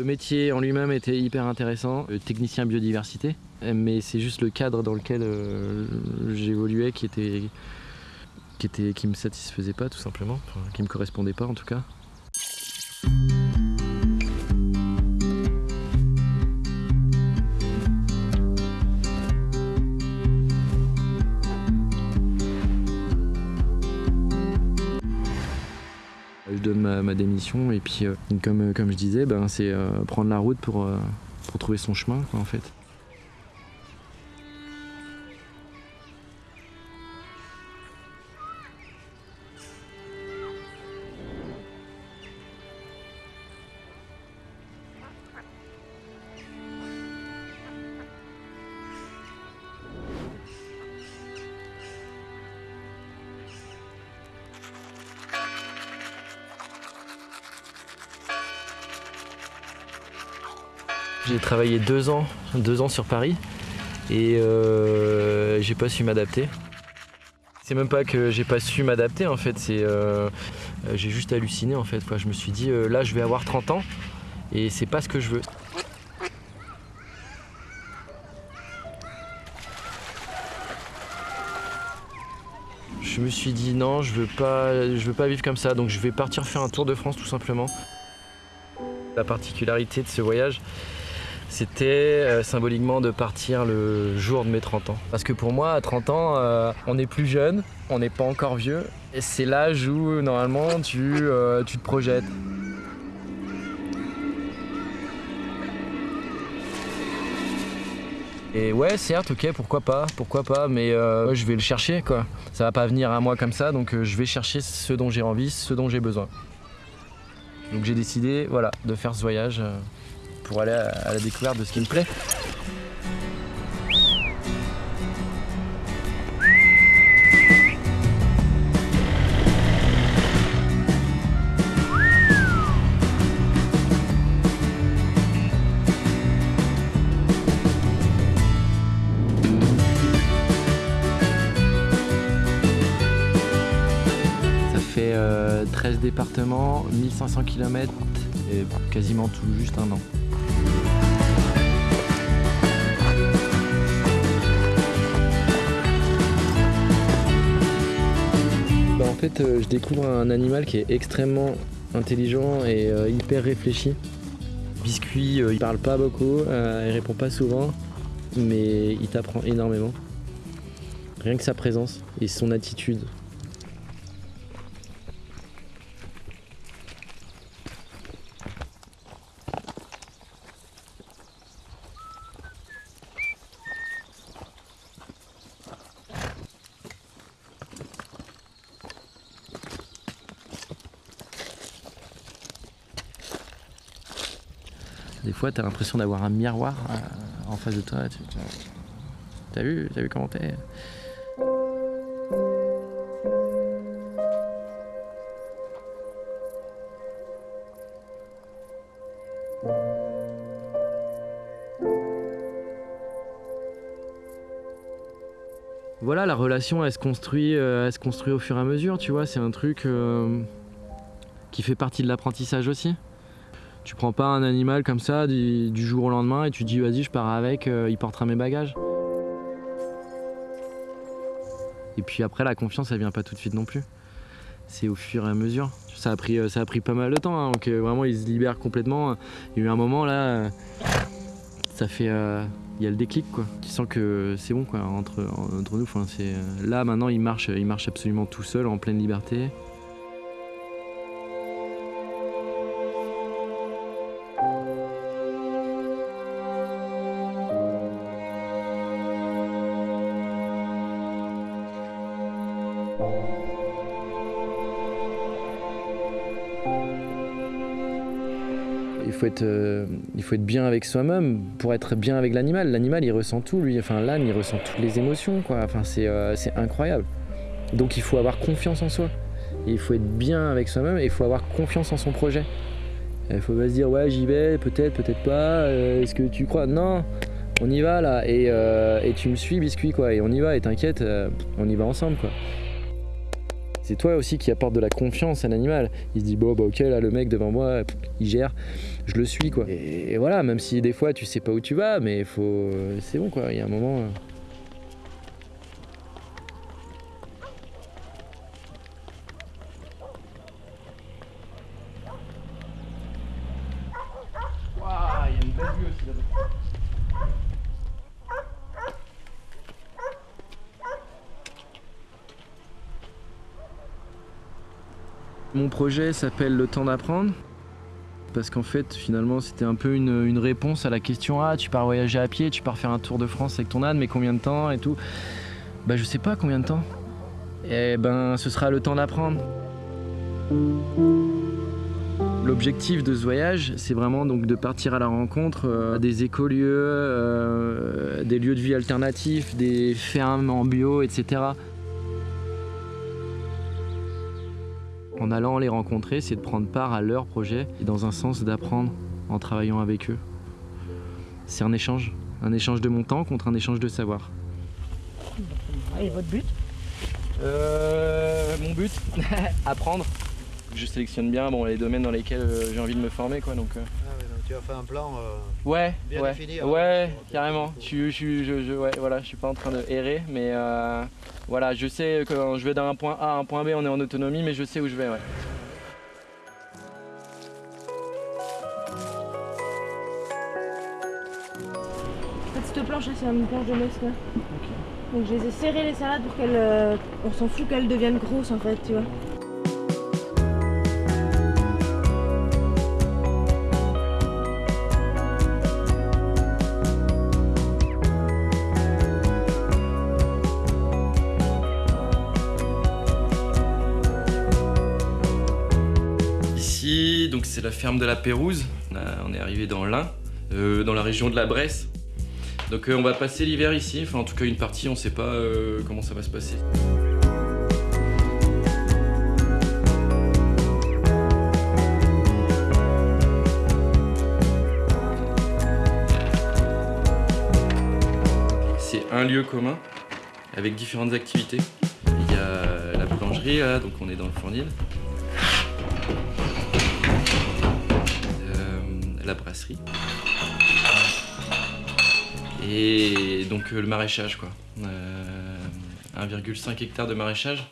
Le métier en lui-même était hyper intéressant, le technicien biodiversité, mais c'est juste le cadre dans lequel euh, j'évoluais qui était qui me satisfaisait pas tout simplement, enfin, qui me correspondait pas en tout cas. Donne ma, ma démission et puis euh, comme, comme je disais, ben, c'est euh, prendre la route pour, euh, pour trouver son chemin quoi, en fait. J'ai travaillé deux ans, deux ans sur Paris et euh, j'ai pas su m'adapter. C'est même pas que j'ai pas su m'adapter en fait, c'est euh, j'ai juste halluciné en fait. Je me suis dit euh, là je vais avoir 30 ans et c'est pas ce que je veux. Je me suis dit non, je veux pas, je veux pas vivre comme ça, donc je vais partir faire un tour de France tout simplement. La particularité de ce voyage, c'était euh, symboliquement de partir le jour de mes 30 ans. Parce que pour moi, à 30 ans, euh, on est plus jeune, on n'est pas encore vieux. Et c'est l'âge où, normalement, tu, euh, tu te projettes. Et ouais, certes, ok, pourquoi pas, pourquoi pas, mais je vais le chercher, quoi. Ça va pas venir à moi comme ça, donc je vais chercher ce dont j'ai envie, ce dont j'ai besoin. Donc j'ai décidé, voilà, de faire ce voyage pour aller à, la découverte de ce qui me plaît. Ça fait euh, 13 départements, 1500 km et quasiment tout juste un an. Euh, je découvre un animal qui est extrêmement intelligent et euh, hyper réfléchi. Biscuit, euh, il parle pas beaucoup, il répond pas souvent, mais il t'apprend énormément. Rien que sa présence et son attitude. Fois, t'as l'impression d'avoir un miroir euh, en face de toi. Tu- tu- T'as vu, t'as vu comment t'es Voilà, la relation, elle se construit, euh, elle se construit au fur et à mesure, tu vois. C'est un truc euh, qui fait partie de l'apprentissage aussi. Tu prends pas un animal comme ça du, jour au lendemain et tu dis vas-y je pars avec, euh, il portera mes bagages. Et puis après la confiance elle vient pas tout de suite non plus. C'est au fur et à mesure. Ça a pris, euh, ça a pris pas mal de temps, hein, donc euh, vraiment il se libère complètement. Il y a eu un moment là, ça fait, il y a le déclic quoi. Tu sens que c'est bon quoi entre, entre nous. Là maintenant il marche, il marche absolument tout seul en pleine liberté. Euh, il faut être bien avec soi-même pour être bien avec l'animal. L'animal, il ressent tout, lui. Enfin, l'âne, il ressent toutes les émotions, euh, c'est incroyable. Donc, il faut avoir confiance en soi. Il faut être bien avec soi-même et il faut avoir confiance en son projet. Il faut pas se dire, ouais, j'y vais, peut-être, peut-être pas. euh, Est-ce que tu crois? Non, on y va, là. Et, tu me suis, biscuit, quoi. Et on y va, et t'inquiète, on y va ensemble. C'est toi aussi qui apporte de la confiance à l'animal. Il se dit bon bah ok là le mec devant moi il gère, je le suis quoi. Et, voilà, même si des fois tu sais pas où tu vas, mais faut, c'est bon quoi. Il y a un moment. Euh, Mon projet s'appelle Le temps d'apprendre. Parce qu'en fait, finalement, c'était un peu une, réponse à la question Ah, tu pars voyager à pied, tu pars faire un tour de France avec ton âne, mais combien de temps et tout? Bah, je sais pas combien de temps. Et eh ben, ce sera le temps d'apprendre. L'objectif de ce voyage, c'est vraiment donc de partir à la rencontre euh, des écolieux, euh, des lieux de vie alternatifs, des fermes en bio, etc. En allant les rencontrer, c'est de prendre part à leur projet et dans un sens d'apprendre en travaillant avec eux. C'est un échange, un échange de mon temps contre un échange de savoir. Et votre but? Euh, Mon but Apprendre. Je sélectionne bien bon, les domaines dans lesquels euh, j'ai envie de me former. Quoi, donc, euh. Tu as fait un plan euh, ouais, bien ouais, défini. Ouais, carrément. Je, je, je, je, ouais, voilà, je suis pas en train de errer, mais voilà, je sais que quand je vais d'un point A à un point B, on est en autonomie, mais je sais où je vais. Ouais. cette planche, c'est une planche de mesque. Donc je les ai serrées les salades pour qu'elles... on s'en fout qu'elles deviennent grosses en fait, tu vois. C'est la ferme de la Pérouse. On est arrivé dans l'Ain, euh, dans la région de la Bresse. Donc euh, on va passer l'hiver ici, enfin en tout cas une partie, on sait pas euh, comment ça va se passer. C'est un lieu commun avec différentes activités. Il y a la boulangerie, donc on est dans le fournil. La brasserie. Et donc euh, le maraîchage quoi. 1,5 euh, hectare de maraîchage.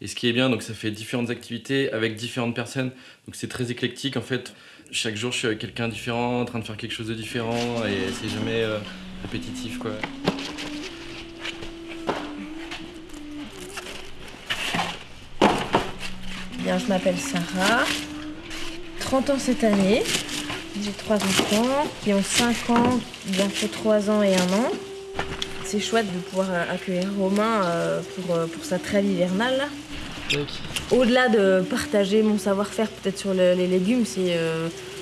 Et ce qui est bien, donc ça fait différentes activités avec différentes personnes. Donc c'est très éclectique en fait. Chaque jour je suis avec quelqu'un différent, en train de faire quelque chose de différent et c'est jamais euh, répétitif quoi. Bien, je m'appelle Sarah, 30 ans cette année. J'ai trois enfants qui ont 5 ans, bientôt 3 ans et 1 an. C'est chouette de pouvoir euh, accueillir Romain euh, pour, euh, pour sa trêve hivernale. Au-delà de partager mon savoir-faire peut-être sur les légumes, c'est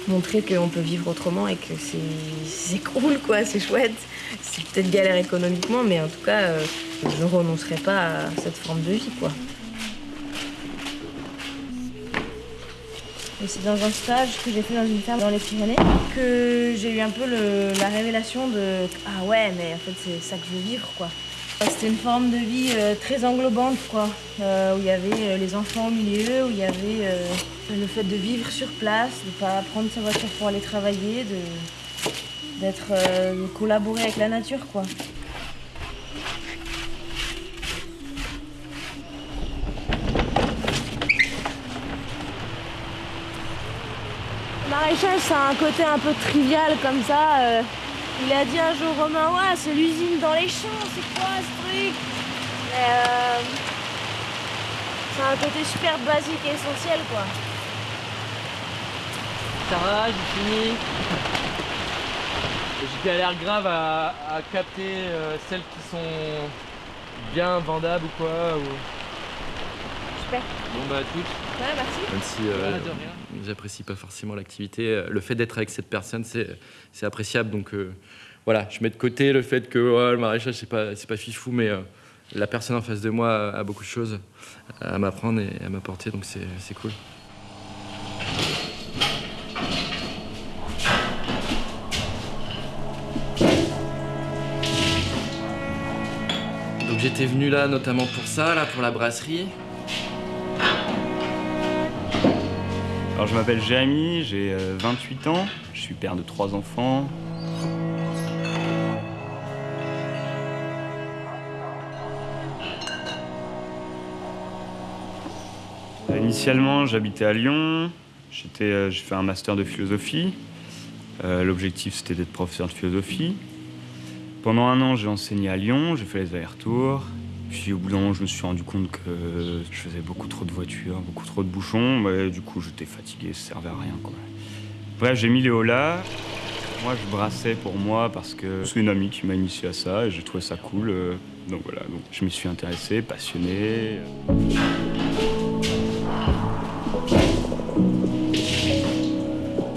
montrer qu'on peut vivre autrement et que c'est cool, quoi, c'est chouette. C'est peut-être galère économiquement, mais en tout cas, je ne renoncerai pas à cette forme de vie, quoi. C'est dans un stage que j'ai fait dans une ferme dans les Pyrénées que j'ai eu un peu la révélation de ah ouais mais en fait c'est ça que je veux vivre quoi. C'était une forme de vie euh, très englobante quoi, euh, où il y avait euh, les enfants au milieu, où il y avait le fait de vivre sur place, de ne pas prendre sa voiture pour aller travailler, de d'être avec la nature. Maraîchage, c'est un côté un peu trivial comme ça. Euh. il a dit un jour Romain, ouais, c'est l'usine dans les champs, c'est quoi ce truc? Mais euh, c'est un côté super basique et essentiel quoi. Ça va, j'ai fini. J'ai l'air grave à, capter euh, celles qui sont bien vendables ou quoi. Super. Bon bah à toutes. Ouais, merci. Même si j'apprécie pas forcément l'activité. Le fait d'être avec cette personne, c'est appréciable. Donc euh, voilà, je mets de côté le fait que le maraîchage, c'est pas, pas fifou, mais euh, la personne en face de moi a, beaucoup de choses à m'apprendre et à m'apporter, donc c'est cool. Donc j'étais venu là notamment pour ça, là pour la brasserie. Je m'appelle Jérémy, j'ai 28 ans, je suis père de trois enfants. Initialement, j'habitais à Lyon. J'ai fait un master de philosophie. L'objectif, c'était d'être professeur de philosophie. Pendant un an, j'ai enseigné à Lyon, j'ai fait les allers-retours. Puis au bout d'un moment, je me suis rendu compte que je faisais beaucoup trop de voitures, beaucoup trop de bouchons. du coup, j'étais fatigué, ça servait à rien. Bref, j'ai mis Léo là. Moi, je brassais pour moi parce que c'est une amie qui m'a initié à ça et j'ai trouvé ça cool. Donc voilà, donc je m'y suis intéressé, passionné.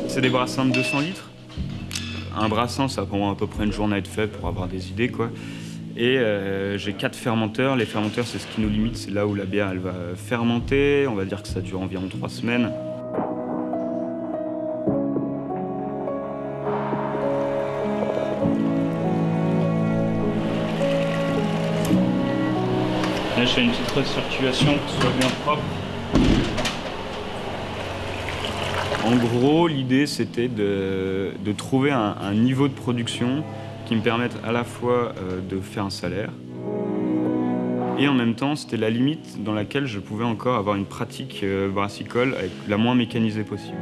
C'est des brassins de 200 litres. Un brassin, ça prend à peu près une journée être fait pour avoir des idées, quoi. Et euh, j'ai quatre fermenteurs. Les fermenteurs, c'est ce qui nous limite. C'est là où la bière, elle va fermenter. On va dire que ça dure environ trois semaines. Là, je fais une petite recirculation pour que ce soit bien propre. En gros, l'idée, c'était de, trouver un, niveau de production qui me permette à la fois euh, de faire un salaire, et en même temps, c'était la limite dans laquelle je pouvais encore avoir une pratique euh, brassicole avec la moins mécanisée possible.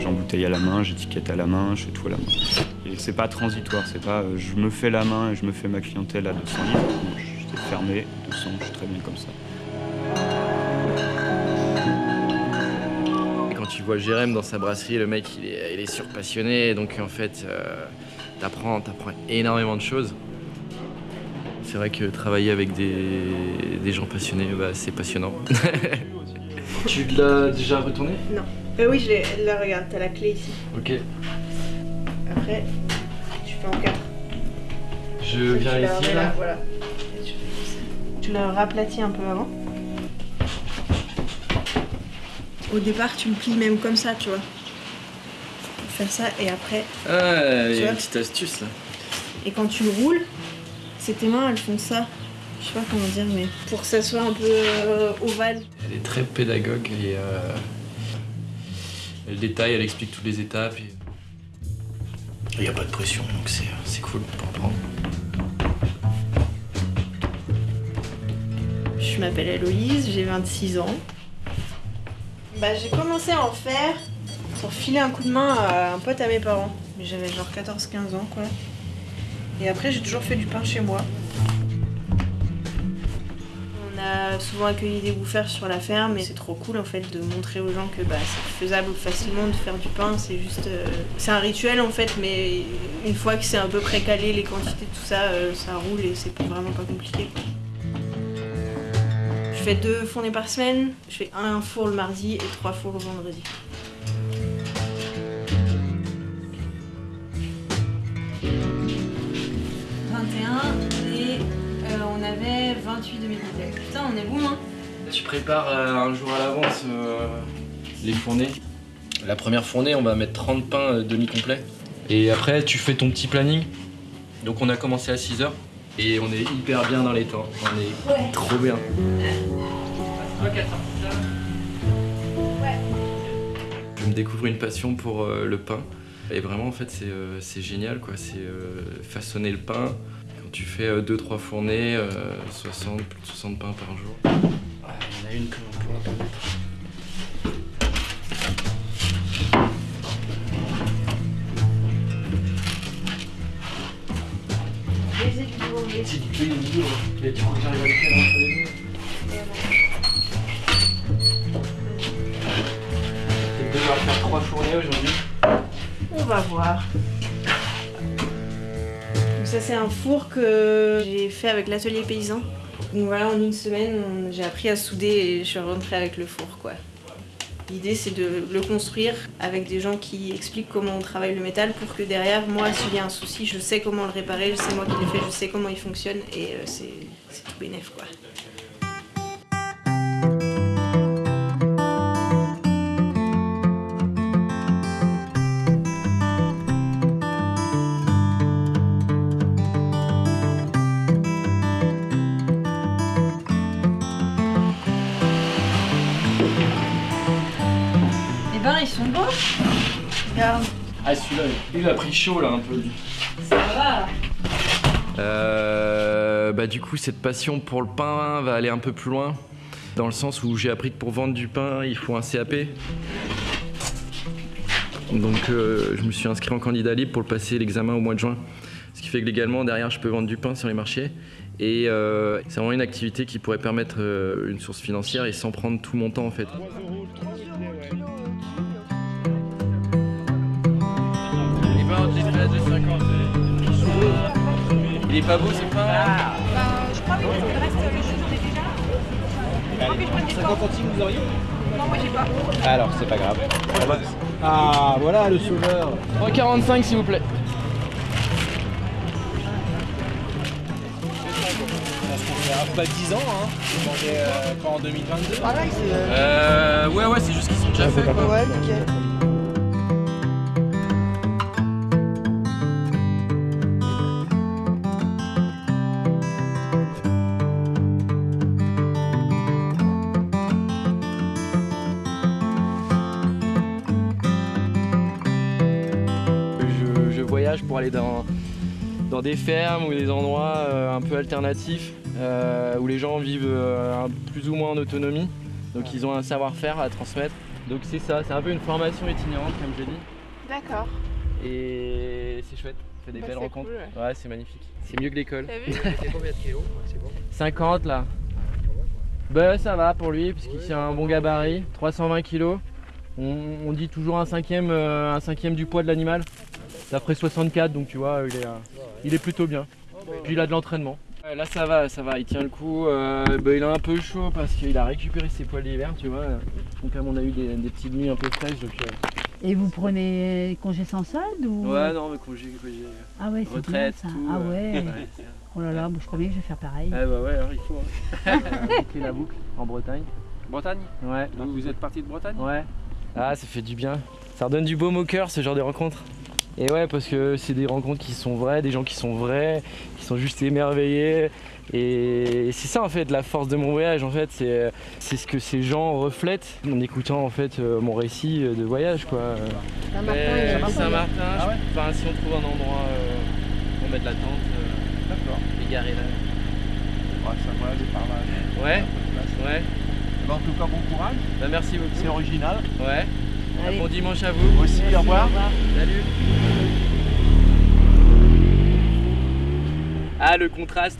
J'embouteille à la main, j'étiquette à la main, je fais tout à la main. Et c'est pas transitoire, c'est pas euh, je me fais la main et je me fais ma clientèle à 200 litres. J'étais fermé, 200, je suis très bien comme ça. Vois Jérém dans sa brasserie, le mec il est, il est surpassionné, donc en fait euh, t'apprends, énormément de choses. C'est vrai que travailler avec des, gens passionnés, bah, c'est passionnant. tu l'as déjà retourné? Non. Euh, oui, je l'ai. Là, regarde, t'as la clé ici. Ok. Après, tu fais en quatre. Je viens ici, là, Voilà. Tu le raplatis un peu avant. Au départ, tu le plies même comme ça, tu vois. Faire ça et après. Ah, il y a une petite astuce là. Et quand tu le roules, c'est tes mains, elles font ça. Je sais pas comment dire, mais pour que ça soit un peu euh, ovale. Elle est très pédagogue et euh, elle détaille, elle explique toutes les étapes. Il n'y a pas de pression, donc c'est cool pour apprendre. Je m'appelle Héloïse, j'ai 26 ans. Bah, j'ai commencé à en faire pour filer un coup de main à un pote à mes parents. Mais j'avais genre 14-15 ans, quoi. Et après, j'ai toujours fait du pain chez moi. On a souvent accueilli des bouffeurs sur la ferme et c'est trop cool en fait de montrer aux gens que bah, c'est faisable facilement de faire du pain. C'est juste. Euh, c'est un rituel en fait, mais une fois que c'est un peu précalé, les quantités, tout ça, euh, ça roule et c'est vraiment pas compliqué. Je fais deux fournées par semaine, je fais un four le mardi et trois fours le vendredi. « 21 et euh, on avait 28 demi bouteilles. Putain, on est bon, hein Tu prépares euh, un jour à l'avance euh, les fournées. La première fournée, on va mettre 30 pains demi-complets. Et après, tu fais ton petit planning. Donc on a commencé à 6h. Et on est hyper bien dans les temps. On est trop bien. Je me découvre une passion pour euh, le pain. Et vraiment, en fait, c'est euh, génial, quoi. C'est euh, façonner le pain. Quand tu fais 2-3 fournées, 60, plus de 60 pains par jour. Ah, il y en a une que l'on pourra pas mettre. faire trois fournées aujourd'hui On va voir. ça c'est un four que j'ai fait avec l'atelier paysan. Donc voilà, en une semaine, j'ai appris à souder et je suis rentrée avec le four quoi. L'idée c'est de le construire avec des gens qui expliquent comment on travaille le métal pour que derrière, moi, s'il y a un souci, je sais comment le réparer, c'est moi qui l'ai fait, je sais comment il fonctionne et euh, c'est tout bénef quoi. Ils sont beaux. Regarde, Ah celui-là, il a pris chaud là un peu. ça va. Euh, bah du coup cette passion pour le pain va aller un peu plus loin dans le sens où j'ai appris que pour vendre du pain il faut un CAP. Donc euh, je me suis inscrit en candidat libre pour le passer l'examen au mois de juin. Ce qui fait que légalement derrière je peux vendre du pain sur les marchés. Et euh, c'est vraiment une activité qui pourrait permettre euh, une source financière et sans prendre tout mon temps en fait. Il est pas beau c'est pas. je crois que le reste, le jeu, j'en ai déjà. Je crois que je prenne des 50 centimes vous auriez Non, moi j'ai pas. Alors c'est pas grave. Ah voilà le sauveur 3,45 s'il vous plaît. Pas 10 ans hein euh, pas en 2022 Pareil, c'est. euh, Euh, ouais ouais c'est juste qu'ils sont déjà faits quoi. Ouais, nickel. Voyage pour aller dans, dans des fermes ou des endroits euh, un peu alternatifs euh, où les gens vivent euh, plus ou moins en autonomie. Donc ils ont un savoir-faire à transmettre. Donc c'est ça, c'est un peu une formation itinérante comme je dis. D'accord. Et c'est chouette, ça fait des Bah, belles rencontres. cool, ouais, c'est magnifique. C'est mieux que l'école. T'as vu C'est combien de kilos C'est bon 50 là. Bah ça va pour lui puisqu'il tient un bon gabarit, 320 kg. On, on dit toujours un cinquième, euh, un cinquième du poids de l'animal. Ça ferait 64 donc tu vois il est, euh, il est plutôt bien. Puis il a de l'entraînement. Là ça va, ça va, il tient le coup. Euh, bah, il est un peu chaud parce qu'il a récupéré ses poils d'hiver, tu vois. Donc comme on a eu des, des petites nuits un peu fraîches donc. euh, Et vous prenez congé sans solde ou? Ouais non mais congé, congé. Ah ouais, c'est Retraite, bien ça. tout, ah ouais. Oh là là, je crois bien que je vais faire pareil. Ah bah ouais alors il faut. Hein. Boucler la boucle en Bretagne. Bretagne? Ouais. Donc vous êtes parti de Bretagne? Ouais. Ah, ça fait du bien. Ça redonne du baume au cœur, ce genre de rencontres. Et ouais, parce que c'est des rencontres qui sont vraies, des gens qui sont vrais, qui sont juste émerveillés. Et c'est ça en fait la force de mon voyage en fait, c'est c'est ce que ces gens reflètent en écoutant en fait euh, mon récit de voyage quoi. Saint-Martin. Saint-Martin, Ah ouais enfin, si on trouve un endroit euh, pour mettre la tente, D'accord. égaré là. Ouais, ça va aller par là. Ouais, ouais. Bah, en tout cas, bon courage. Bah merci beaucoup. C'est original. Ouais. Allez. Bon dimanche à vous. Moi aussi, au revoir. Salut Ah le contraste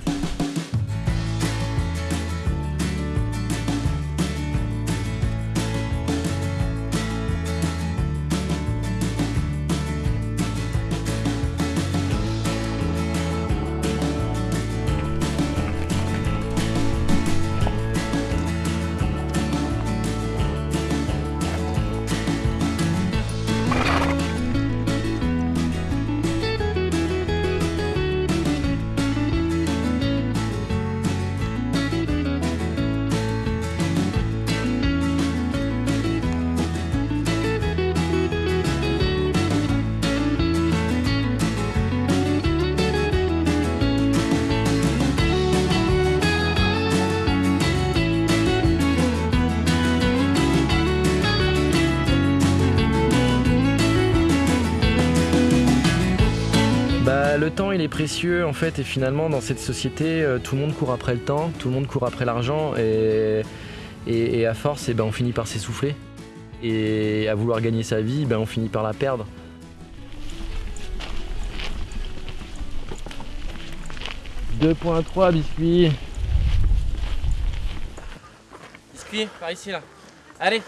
précieux en fait et finalement dans cette société euh, tout le monde court après le temps, tout le monde court après l'argent et, et, et à force eh ben, on finit par s'essouffler et à vouloir gagner sa vie ben, on finit par la perdre. « 2.3 biscuits. Biscuits, par ici là. Allez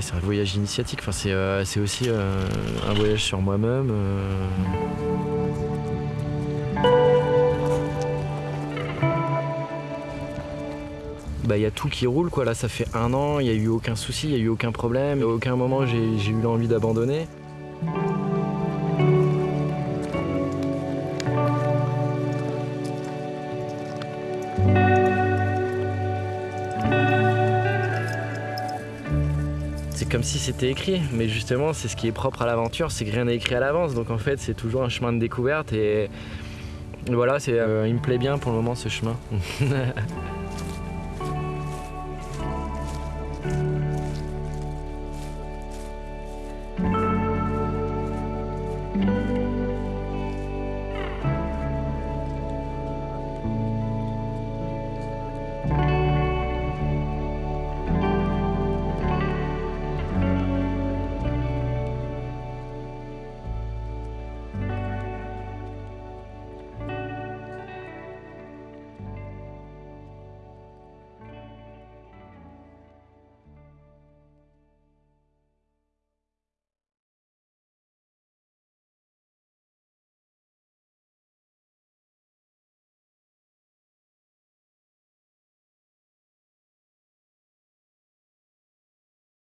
c'est un voyage initiatique, enfin, c'est euh, aussi euh, un voyage sur moi-même. Euh, Bah, y a tout qui roule, quoi. Là, ça fait un an, il n'y a eu aucun souci, il n'y a eu aucun problème. Aucun moment, j'ai j'ai eu l'envie d'abandonner. C'est comme si c'était écrit, mais justement, c'est ce qui est propre à l'aventure, c'est que rien n'est écrit à l'avance. Donc en fait, c'est toujours un chemin de découverte et voilà, c'est, euh, il me plaît bien pour le moment ce chemin. Amen.